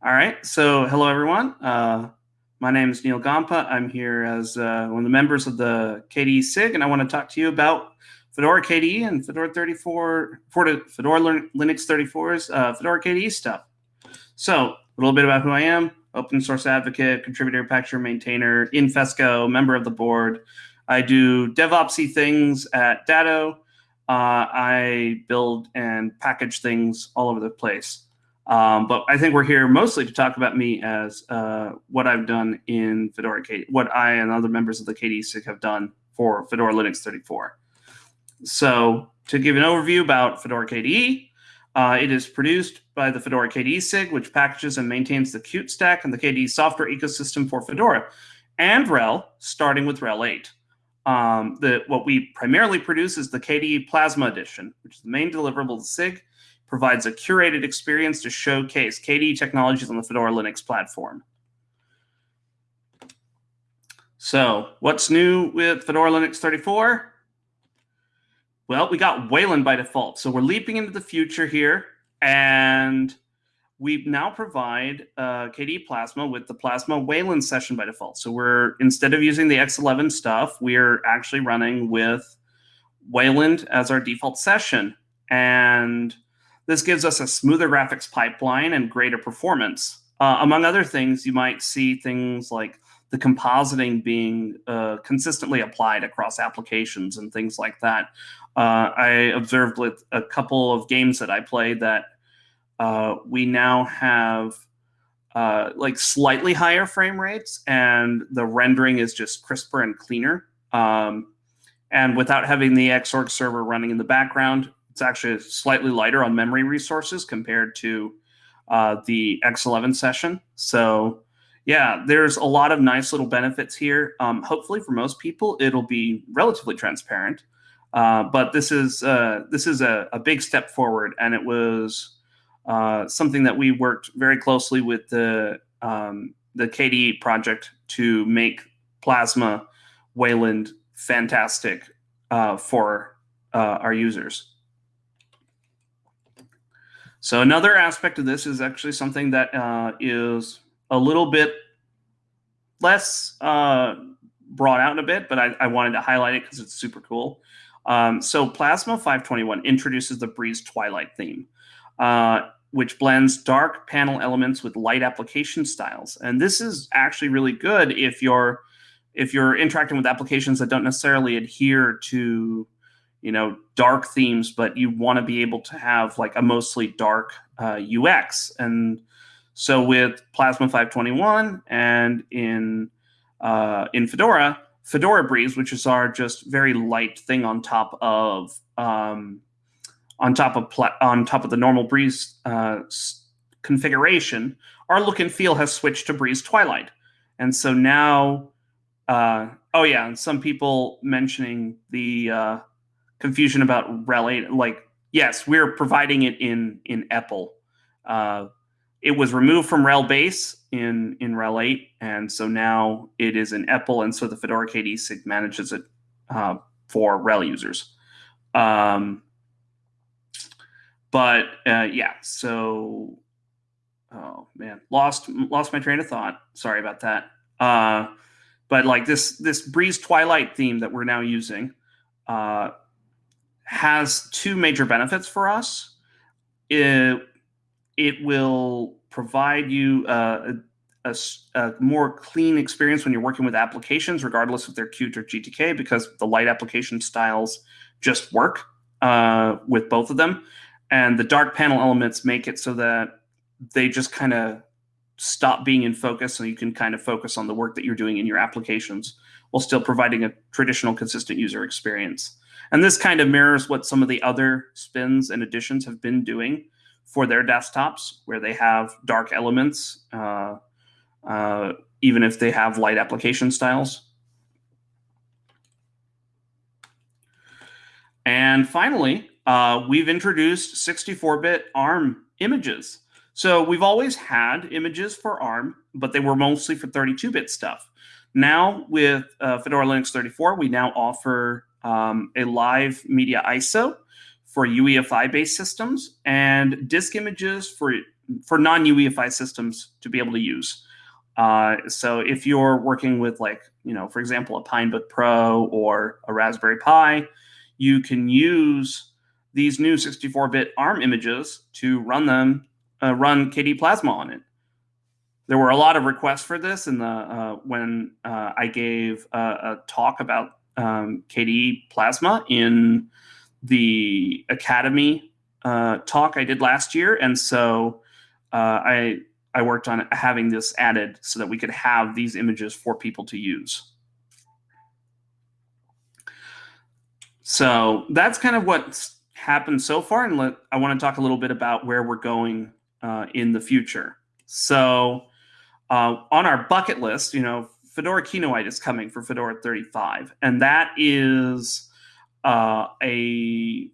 All right. So, hello, everyone. Uh, my name is Neal Gompa. I'm here as uh, one of the members of the KDE SIG, and I want to talk to you about Fedora KDE and Fedora 34, Fedora Linux 34's uh, Fedora KDE stuff. So, a little bit about who I am open source advocate, contributor, packager, maintainer, in Fesco, member of the board. I do DevOpsy things at Datto. Uh, I build and package things all over the place. Um, but I think we're here mostly to talk about me as uh, what I've done in Fedora KDE, what I and other members of the KDE SIG have done for Fedora Linux 34. So to give an overview about Fedora KDE, uh, it is produced by the Fedora KDE SIG, which packages and maintains the Qt stack and the KDE software ecosystem for Fedora and RHEL, starting with RHEL 8. Um, the, what we primarily produce is the KDE Plasma Edition, which is the main deliverable of the SIG, provides a curated experience to showcase KDE technologies on the Fedora Linux platform. So what's new with Fedora Linux 34? Well, we got Wayland by default. So we're leaping into the future here, and we now provide uh, KDE Plasma with the Plasma Wayland session by default. So we're, instead of using the X11 stuff, we're actually running with Wayland as our default session. And this gives us a smoother graphics pipeline and greater performance. Uh, among other things, you might see things like the compositing being uh, consistently applied across applications and things like that. Uh, I observed with a couple of games that I played that uh, we now have uh, like slightly higher frame rates and the rendering is just crisper and cleaner. Um, and without having the Xorg server running in the background, it's actually slightly lighter on memory resources compared to uh, the X11 session. So yeah, there's a lot of nice little benefits here. Um, hopefully for most people, it'll be relatively transparent. Uh, but this is uh, this is a, a, big step forward, and it was uh, something that we worked very closely with the um, the KDE project to make Plasma Wayland fantastic uh, for uh, our users. So another aspect of this is actually something that uh, is a little bit less uh, brought out in a bit, but I, I wanted to highlight it because it's super cool. Um, so Plasma 521 introduces the Breeze Twilight theme, uh, which blends dark panel elements with light application styles. And this is actually really good if you're if you're interacting with applications that don't necessarily adhere to you know dark themes but you want to be able to have like a mostly dark uh, ux and so with plasma 521 and in uh, in fedora fedora breeze which is our just very light thing on top of um, on top of on top of the normal breeze uh, configuration our look and feel has switched to breeze twilight. And so now uh, oh yeah and some people mentioning the uh, confusion about RHEL. Like, yes, we're providing it in in EPEL. Uh, it was removed from RHEL base in in RHEL 8, and so now it is in EPEL, and so the Fedora KDE SIG manages it uh, for RHEL users. Um, but uh, yeah, so oh man, lost lost my train of thought. Sorry about that. Uh, but like this this Breeze Twilight theme that we're now using, uh, has two major benefits for us. It, it will provide you a, a, a, more clean experience when you're working with applications, regardless if they're Qt or GTK, because the light application styles just work uh, with both of them. And the dark panel elements make it so that they just kind of stop being in focus so you can kind of focus on the work that you're doing in your applications while still providing a traditional consistent user experience. And this kind of mirrors what some of the other spins and editions have been doing for their desktops, where they have dark elements, uh, uh, even if they have light application styles. And finally, uh, we've introduced 64-bit ARM images. So we've always had images for ARM, but they were mostly for 32-bit stuff. Now with uh, Fedora Linux 34, we now offer um, a live media ISO for UEFI-based systems and disk images for, for non-UEFI systems to be able to use. Uh, so if you're working with like, you know, for example, a Pinebook Pro or a Raspberry Pi, you can use these new 64-bit ARM images to run them, uh, run KDE Plasma on it. There were a lot of requests for this in the uh, when uh, I gave a, a talk about um, KDE Plasma in the Akademy uh, talk I did last year, and so uh, I I worked on having this added so that we could have these images for people to use. So that's kind of what's happened so far, and let, I want to talk a little bit about where we're going uh, in the future. So uh, on our bucket list, you know, Fedora Kinoite is coming for Fedora 35, and that is uh, a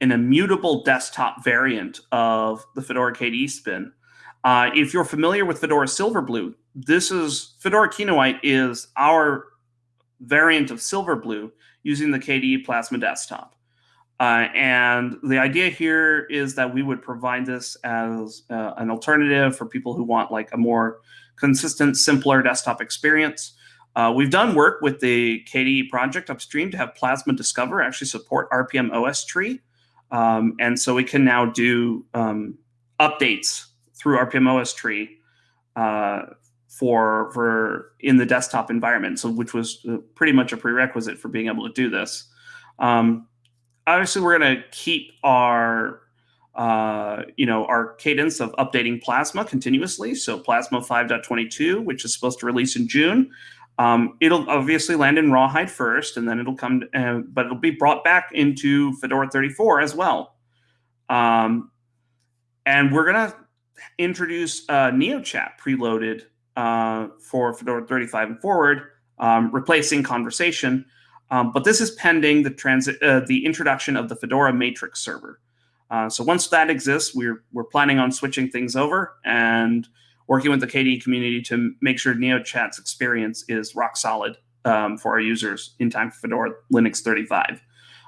an immutable desktop variant of the Fedora KDE spin uh, if you're familiar with Fedora Silverblue, this is Fedora Kinoite is our variant of Silverblue using the KDE Plasma desktop. Uh, and the idea here is that we would provide this as uh, an alternative for people who want like a more consistent, simpler desktop experience. Uh, we've done work with the KDE project upstream to have Plasma Discover actually support rpm-ostree. Um, and so we can now do um, updates through rpm-ostree uh, for for in the desktop environment. So which was uh, pretty much a prerequisite for being able to do this. Um, obviously, we're going to keep our uh, you know our cadence of updating Plasma continuously. So Plasma 5.22, which is supposed to release in June. Um, it'll obviously land in Rawhide first, and then it'll come, uh, but it'll be brought back into Fedora 34 as well. Um, and we're gonna introduce uh, NeoChat preloaded uh, for Fedora 35 and forward, um, replacing Konversation. Um, but this is pending the uh, the introduction of the Fedora Matrix server. Uh, so once that exists, we're we're planning on switching things over and working with the KDE community to make sure NeoChat's experience is rock solid um, for our users in time for Fedora Linux 35.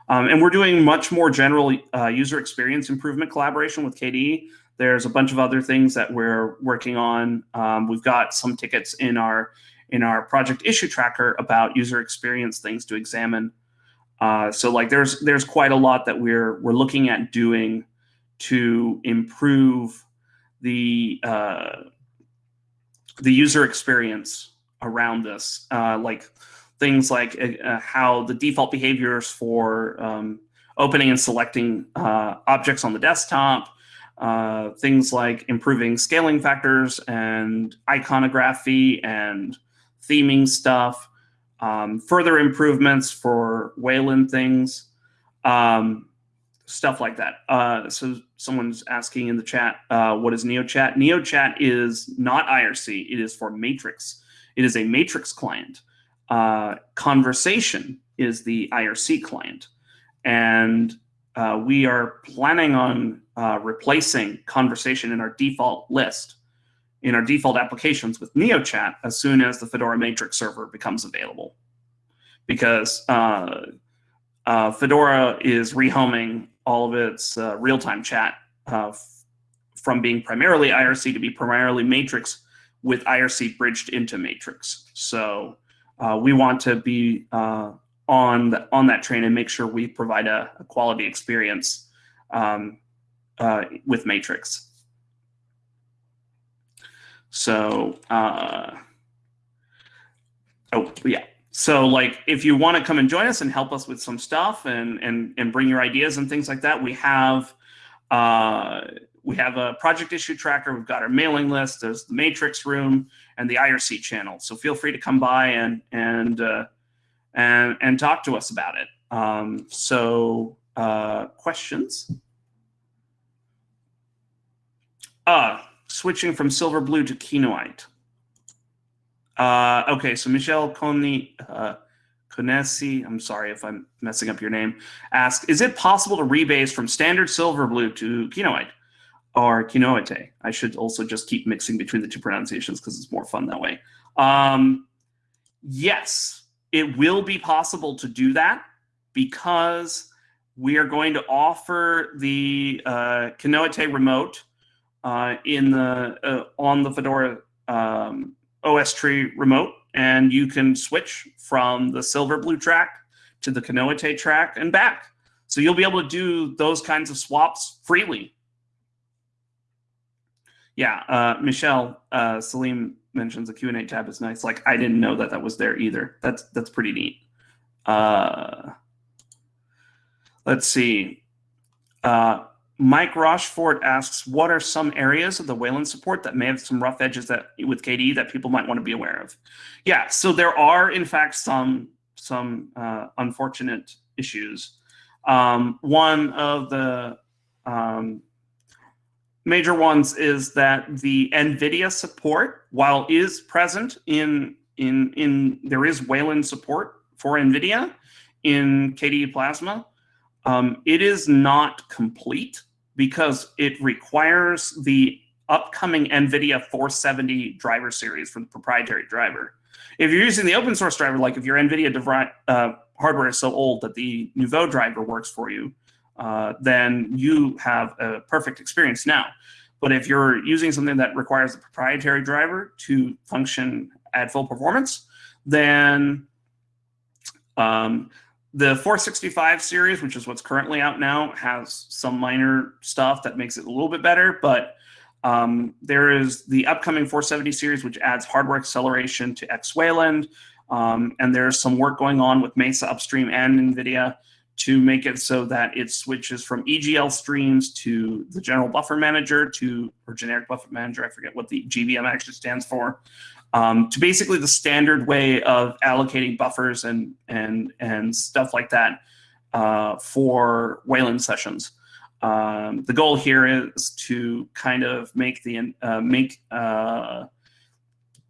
Um, and we're doing much more general uh, user experience improvement collaboration with KDE. There's a bunch of other things that we're working on. Um, we've got some tickets in our in our project issue tracker about user experience things to examine. Uh, so like there's there's quite a lot that we're we're looking at doing to improve the uh, the user experience around this, uh, like things like uh, how the default behaviors for um, opening and selecting uh, objects on the desktop, uh, things like improving scaling factors and iconography and theming stuff, um, further improvements for Wayland things, um, stuff like that. Uh, so someone's asking in the chat, uh, what is NeoChat? NeoChat is not IRC. It is for Matrix. It is a Matrix client. Uh, Konversation is the IRC client. And uh, we are planning on uh, replacing Konversation in our default list, in our default applications with NeoChat as soon as the Fedora Matrix server becomes available. Because uh, uh Fedora is rehoming all of its uh, real-time chat uh, from being primarily IRC to be primarily Matrix with IRC bridged into Matrix. So we want to be on the, on that train and make sure we provide a, a quality experience um, uh, with Matrix. So, uh, oh yeah. So like, if you want to come and join us and help us with some stuff and and and bring your ideas and things like that, we have uh, we have a project issue tracker. We've got our mailing list. There's the Matrix room and the IRC channel. So feel free to come by and and uh, and, and talk to us about it. Um, so uh, questions? Uh, switching from Silverblue to Kinoite. Uh, okay, so Michelle Coney, uh, Conesi, I'm sorry if I'm messing up your name, asked, is it possible to rebase from standard Silverblue to Kinoite or Kinoite? I should also just keep mixing between the two pronunciations because it's more fun that way. Um, yes, it will be possible to do that because we are going to offer the uh, Kinoite remote in the uh, on the Fedora um, OSTree remote, and you can switch from the Silverblue track to the Kinoite track and back. So you'll be able to do those kinds of swaps freely. Yeah, uh, Michelle uh, Salim mentions the Q&A tab is nice. Like I didn't know that that was there either. That's that's pretty neat. Uh, let's see. Uh, Mike Rochefort asks, what are some areas of the Wayland support that may have some rough edges that with KDE that people might want to be aware of? Yeah, so there are in fact some some uh, unfortunate issues. Um, one of the um, major ones is that the NVIDIA support, while is present in in in there is Wayland support for NVIDIA in KDE Plasma, um, it is not complete because it requires the upcoming NVIDIA 470 driver series for the proprietary driver. If you're using the open source driver, like if your NVIDIA uh, hardware is so old that the Nouveau driver works for you, uh, then you have a perfect experience now. But if you're using something that requires a proprietary driver to function at full performance, then um, the 465 series, which is what's currently out now, has some minor stuff that makes it a little bit better, but um, there is the upcoming 470 series, which adds hardware acceleration to X Wayland, um, and there's some work going on with Mesa Upstream and NVIDIA to make it so that it switches from EGL streams to the general buffer manager to, or generic buffer manager, I forget what the GBM actually stands for, um, to basically the standard way of allocating buffers and and and stuff like that uh, for Wayland sessions. Um, the goal here is to kind of make the uh, make uh,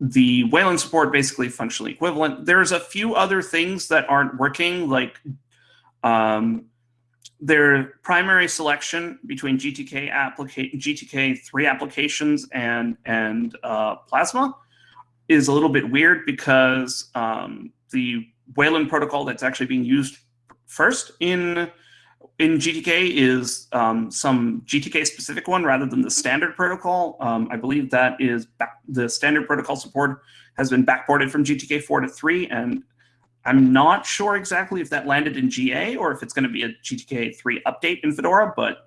the Wayland support basically functionally equivalent. There's a few other things that aren't working, like um, their primary selection between GTK applica GTK three applications and and uh, Plasma is a little bit weird because um, the Wayland protocol that's actually being used first in in GTK is um, some GTK specific one rather than the standard protocol. Um, I believe that is back, the standard protocol support has been backported from GTK 4 to 3, and I'm not sure exactly if that landed in GA or if it's going to be a GTK 3 update in Fedora, but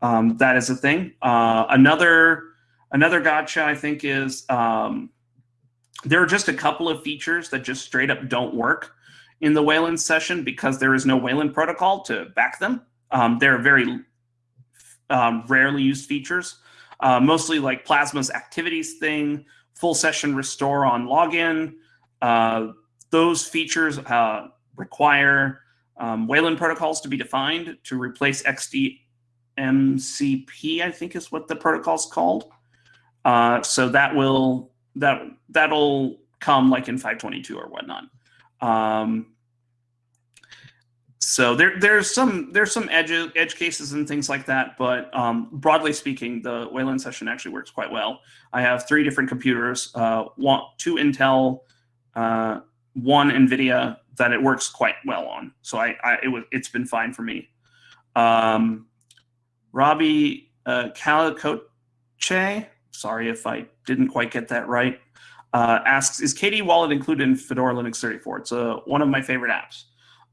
um, that is a thing. Uh, another another gotcha, I think, is um, there are just a couple of features that just straight up don't work in the Wayland session because there is no Wayland protocol to back them. Um, they're very um, rarely used features, uh, mostly like Plasma's activities thing, full session restore on login. Uh, those features uh, require um, Wayland protocols to be defined to replace XDMCP, I think is what the protocol is called. Uh, so that will that that'll come like in 522 or whatnot. Um, so there there's some there's some edge edge cases and things like that, but um, broadly speaking, the Wayland session actually works quite well. I have three different computers, uh, one two Intel, uh, one NVIDIA that it works quite well on. So I, I it was it's been fine for me. Um, Robbie uh, Calicoche, sorry if I didn't quite get that right, uh, asks, is KDE Wallet included in Fedora Linux 34? It's uh, one of my favorite apps.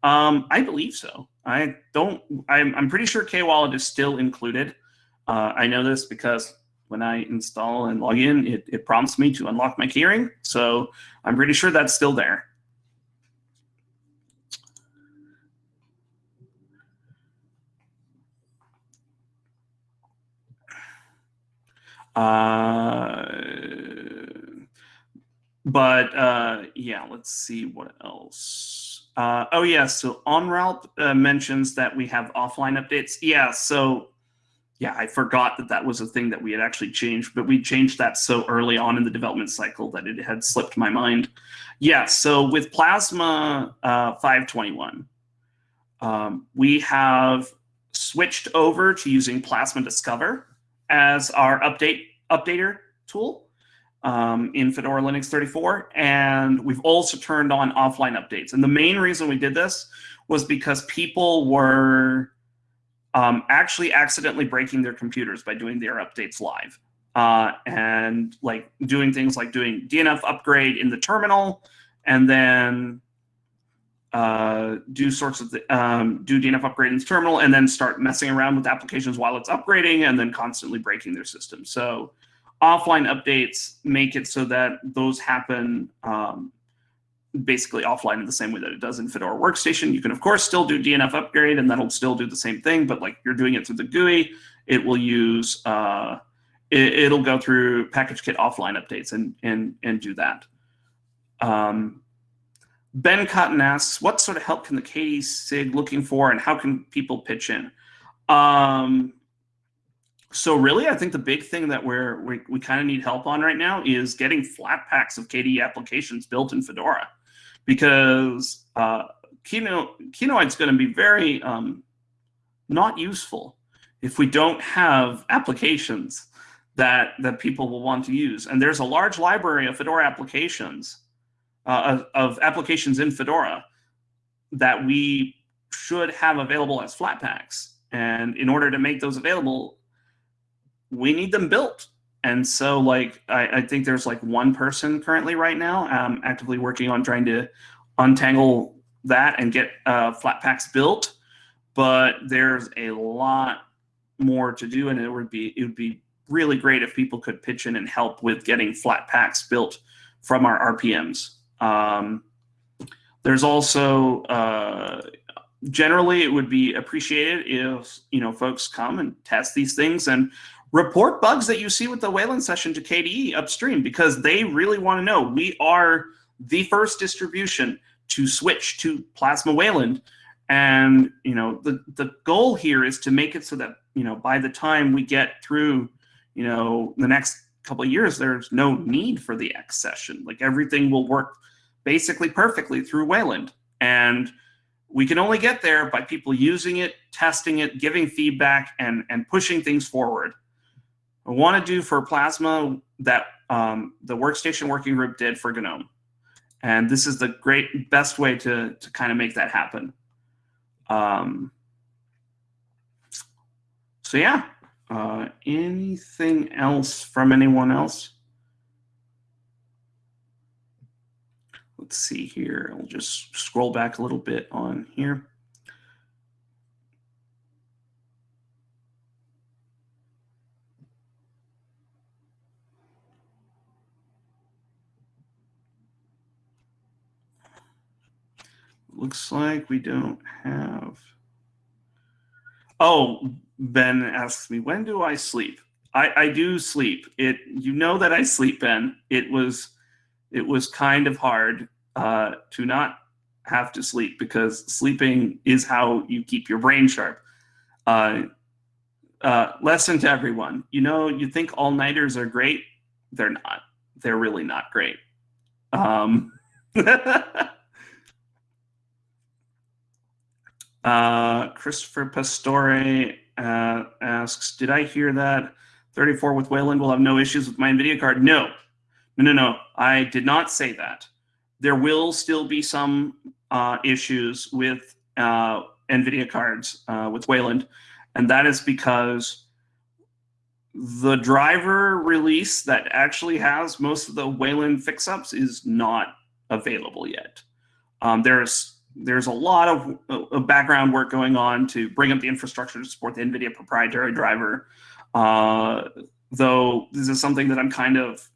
Um, I believe so. I don't, I'm, I'm pretty sure K-Wallet is still included. Uh, I know this because when I install and log in, it, it prompts me to unlock my keyring. So I'm pretty sure that's still there. Uh, but uh, yeah, let's see what else. Uh, oh yeah, so OnRalp uh, mentions that we have offline updates. Yeah, so yeah, I forgot that that was a thing that we had actually changed, but we changed that so early on in the development cycle that it had slipped my mind. Yeah, so with Plasma uh, 521, um, we have switched over to using Plasma Discover as our update updater tool um, in Fedora Linux 34. And we've also turned on offline updates. And the main reason we did this was because people were um, actually accidentally breaking their computers by doing their updates live. Uh, and like doing things like doing DNF upgrade in the terminal and then uh, do sorts of the, um, do DNF upgrade in the terminal and then start messing around with applications while it's upgrading and then constantly breaking their system. So offline updates make it so that those happen um, basically offline in the same way that it does in Fedora Workstation. You can of course still do DNF upgrade and that'll still do the same thing, but like you're doing it through the GUI, it will use, uh, it, will go through PackageKit offline updates and, and, and do that. Um, ben Cotton asks, what sort of help can the KDE SIG looking for and how can people pitch in? Um, so really, I think the big thing that we're, we, we kind of need help on right now is getting Flatpaks of KDE applications built in Fedora because uh, Kino, Kinoite's going to be very um, not useful if we don't have applications that, that people will want to use. And there's a large library of Fedora applications, uh, of, of applications in Fedora that we should have available as Flatpaks. And in order to make those available, we need them built. And so like, I, I think there's like one person currently right now um, actively working on trying to untangle that and get uh, Flatpaks built. But there's a lot more to do and it would be, it would be really great if people could pitch in and help with getting Flatpaks built from our RPMs. Um, there's also, uh, generally it would be appreciated if, you know, folks come and test these things and report bugs that you see with the Wayland session to KDE upstream because they really want to know. We are the first distribution to switch to Plasma Wayland. And you know the the goal here is to make it so that you know by the time we get through you know the next couple years, there's no need for the X session. Like everything will work basically perfectly through Wayland. And we can only get there by people using it, testing it, giving feedback, and, and pushing things forward. I want to do for Plasma that um, the workstation working group did for GNOME. And this is the great best way to, to kind of make that happen. Um, so yeah, uh, anything else from anyone else? Let's see here. I'll just scroll back a little bit on here. Looks like we don't have. Oh, Ben asks me, when do I sleep? I, I do sleep. It you know that I sleep, Ben. It was it was kind of hard uh, to not have to sleep because sleeping is how you keep your brain sharp. Uh, uh, lesson to everyone: you know, you think all nighters are great. They're not. They're really not great. Um, Uh, Christopher Pastore uh, asks, did I hear that 34 with Wayland will have no issues with my NVIDIA card? No, no, no, no. I did not say that. There will still be some uh, issues with uh, NVIDIA cards uh, with Wayland, and that is because the driver release that actually has most of the Wayland fix-ups is not available yet. Um, there's there's a lot of, of, background work going on to bring up the infrastructure to support the NVIDIA proprietary driver. Uh, though this is something that I'm kind of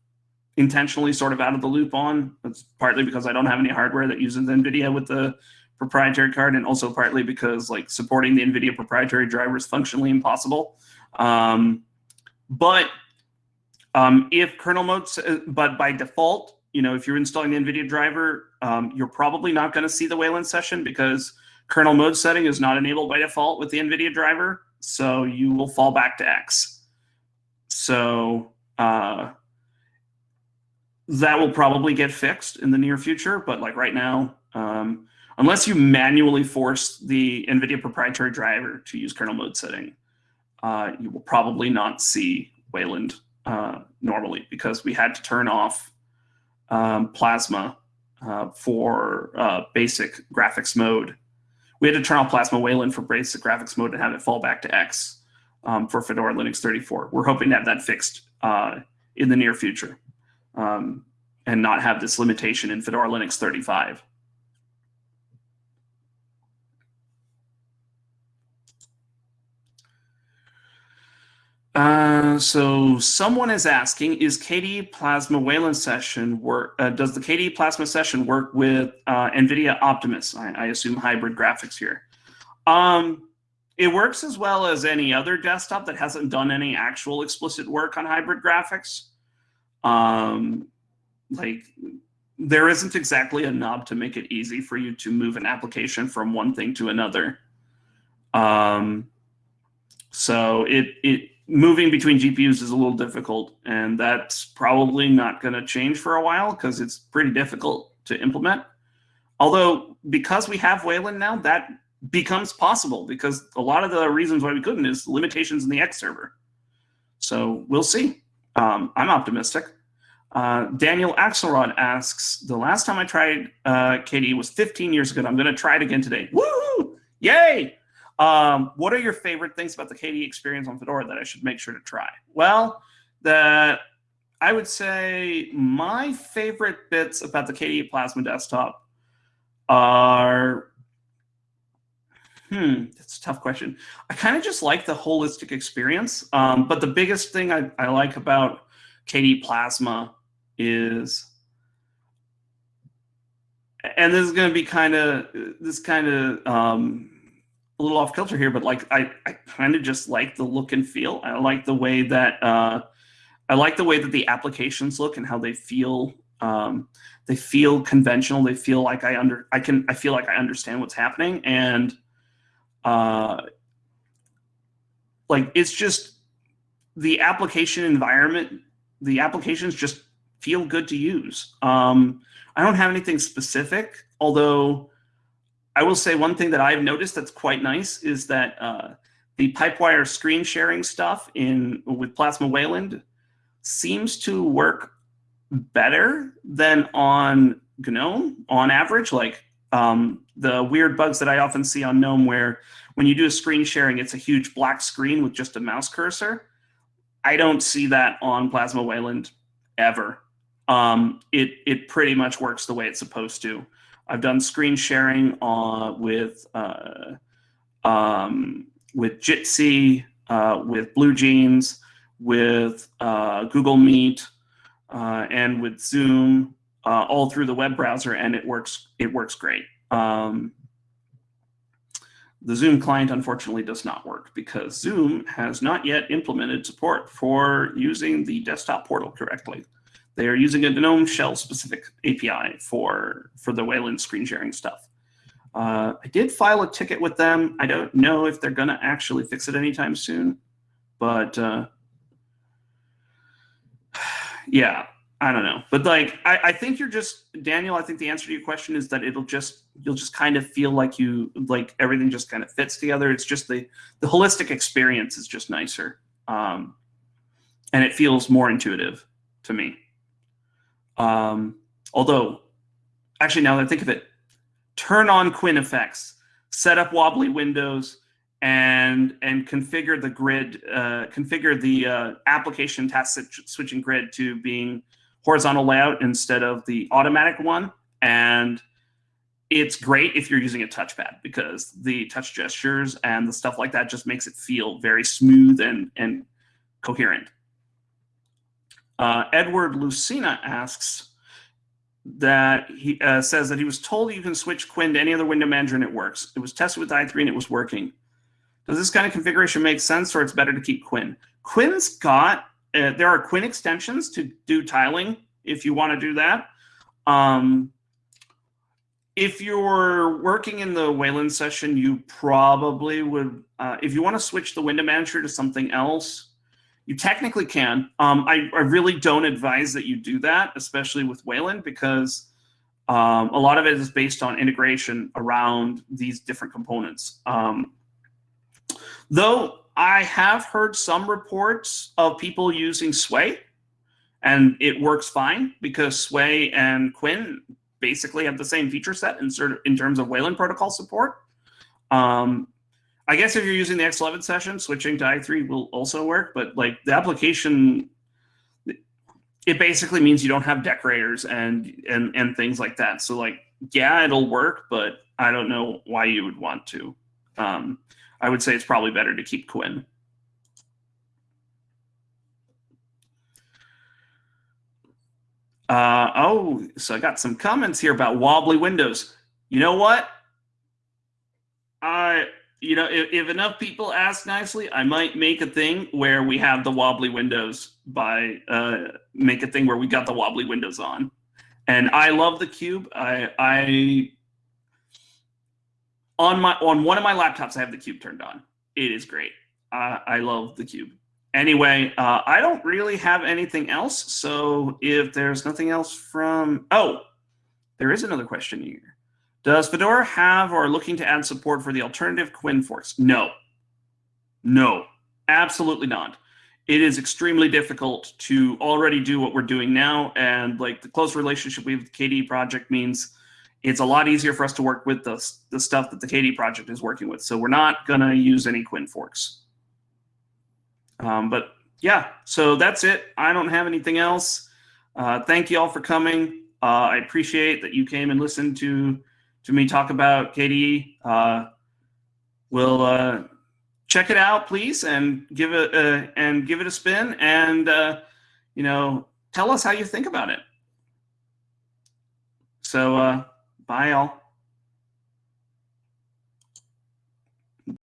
intentionally sort of out of the loop on. It's partly because I don't have any hardware that uses NVIDIA with the proprietary card, and also partly because like supporting the NVIDIA proprietary driver is functionally impossible. Um, but um, if kernel mode, but by default, you know, if you're installing the NVIDIA driver, um, you're probably not going to see the Wayland session because kernel mode setting is not enabled by default with the NVIDIA driver. So you will fall back to X. So uh, that will probably get fixed in the near future. But like right now, um, unless you manually force the NVIDIA proprietary driver to use kernel mode setting, uh, you will probably not see Wayland uh, normally because we had to turn off um, Plasma uh, for uh, basic graphics mode we had to turn off Plasma Wayland for basic graphics mode and have it fall back to X um, for Fedora Linux 34. We're hoping to have that fixed uh, in the near future um, and not have this limitation in Fedora Linux 35. Uh, so someone is asking, is KDE Plasma Wayland session work? Uh, does the KDE Plasma session work with uh, NVIDIA Optimus? I, I, assume hybrid graphics here. Um, it works as well as any other desktop that hasn't done any actual explicit work on hybrid graphics. Um, like there isn't exactly a knob to make it easy for you to move an application from one thing to another. Um, so it it moving between GPUs is a little difficult, and that's probably not going to change for a while because it's pretty difficult to implement. Although, because we have Wayland now, that becomes possible because a lot of the reasons why we couldn't is limitations in the X server. So we'll see. Um, I'm optimistic. Uh, Daniel Axelrod asks, the last time I tried uh, KDE was 15 years ago. I'm going to try it again today. Woo! Yay! Um, what are your favorite things about the KDE experience on Fedora that I should make sure to try? Well, the I would say my favorite bits about the KDE Plasma desktop are Hmm, that's a tough question. I kind of just like the holistic experience. Um, but the biggest thing I, I like about KDE Plasma is, and this is going to be kind of this kind of um, a little off kilter here, but like I, I kind of just like the look and feel. I like the way that uh, I like the way that the applications look and how they feel. Um, they feel conventional. They feel like I under I can I feel like I understand what's happening and uh, like it's just the application environment. The applications just feel good to use. Um, I don't have anything specific, although I will say one thing that I've noticed that's quite nice is that uh, the Pipewire screen sharing stuff in with Plasma Wayland seems to work better than on GNOME on average. Like um, the weird bugs that I often see on GNOME where when you do a screen sharing, it's a huge black screen with just a mouse cursor. I don't see that on Plasma Wayland ever. Um, it, it pretty much works the way it's supposed to. I've done screen sharing uh, with uh, um, with Jitsi, uh, with BlueJeans, with uh, Google Meet, uh, and with Zoom, uh, all through the web browser, and it works. It works great. Um, the Zoom client unfortunately does not work because Zoom has not yet implemented support for using the desktop portal correctly. They are using a GNOME shell specific API for, for the Wayland screen sharing stuff. Uh, I did file a ticket with them. I don't know if they're going to actually fix it anytime soon, but uh, yeah, I don't know. But like, I, I think you're just Daniel. I think the answer to your question is that it'll just you'll just kind of feel like you like everything just kind of fits together. It's just the the holistic experience is just nicer, um, and it feels more intuitive to me. Um, although, actually, now that I think of it, turn on KWin effects, set up wobbly windows, and and configure the grid, uh, configure the uh, application task switching grid to being horizontal layout instead of the automatic one. And it's great if you're using a touchpad because the touch gestures and the stuff like that just makes it feel very smooth and, and coherent. Uh, Edward Lucina asks that he uh, says that he was told you can switch KWin to any other window manager and it works. It was tested with i3 and it was working. Does this kind of configuration make sense or it's better to keep KWin? KWin's got, uh, there are KWin extensions to do tiling if you want to do that. Um, if you're working in the Wayland session, you probably would, uh, if you want to switch the window manager to something else, you technically can. Um, I, I, really don't advise that you do that, especially with Wayland, because um, a lot of it is based on integration around these different components. Um, though I have heard some reports of people using Sway, and it works fine because Sway and KWin basically have the same feature set in, in terms of Wayland protocol support. Um, I guess if you're using the X11 session, switching to i3 will also work, but like the application, it basically means you don't have decorators and and and things like that. So like, yeah, it'll work, but I don't know why you would want to. Um, I would say it's probably better to keep KWin. Uh, oh, so I got some comments here about wobbly windows. You know what? I, you know, if, if enough people ask nicely, I might make a thing where we have the wobbly windows by uh, make a thing where we got the wobbly windows on. And I love the cube. I, I on my on one of my laptops, I have the cube turned on. It is great. Uh, I love the cube. Anyway, uh, I don't really have anything else. So if there's nothing else from, oh, there is another question here. Does Fedora have or looking to add support for the alternative KWin forks? No. No, absolutely not. It is extremely difficult to already do what we're doing now. And like the close relationship we have with the KDE project means it's a lot easier for us to work with the, the stuff that the KDE project is working with. So we're not going to use any KWin forks. Um, but yeah, so that's it. I don't have anything else. Uh, thank you all for coming. Uh, I appreciate that you came and listened to to me talk about KDE. Uh, we'll uh, check it out, please, and give it uh, and give it a spin, and uh, you know, tell us how you think about it. So, bye, all.